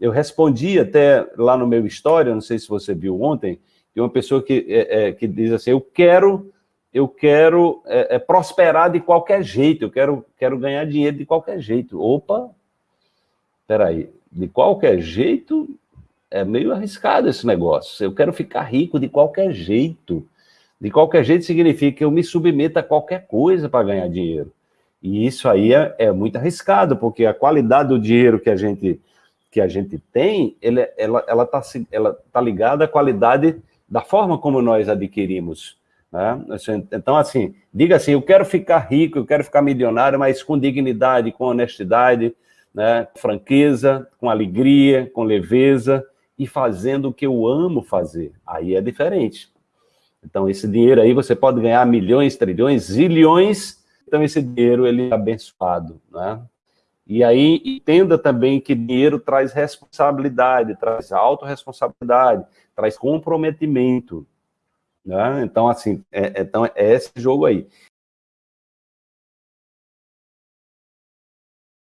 eu respondi até lá no meu história, não sei se você viu ontem, de uma pessoa que, é, é, que diz assim, eu quero, eu quero é, é, prosperar de qualquer jeito, eu quero, quero ganhar dinheiro de qualquer jeito. Opa, peraí, de qualquer jeito é meio arriscado esse negócio. Eu quero ficar rico de qualquer jeito. De qualquer jeito significa que eu me submeto a qualquer coisa para ganhar dinheiro. E isso aí é, é, muito arriscado, porque a qualidade do dinheiro que a gente, que a gente tem, ele, ela está ela tá, ela tá ligada à qualidade da forma como nós adquirimos. Né? Então, assim, diga assim, eu quero ficar rico, eu quero ficar milionário, mas com dignidade, com honestidade, né? franqueza, com alegria, com leveza, e fazendo o que eu amo fazer. Aí é diferente. Então, esse dinheiro aí, você pode ganhar milhões, trilhões, zilhões, então esse dinheiro, ele é abençoado, né? E aí, entenda também que dinheiro traz responsabilidade, traz autorresponsabilidade, traz comprometimento, né? Então, assim, é, então é esse jogo aí.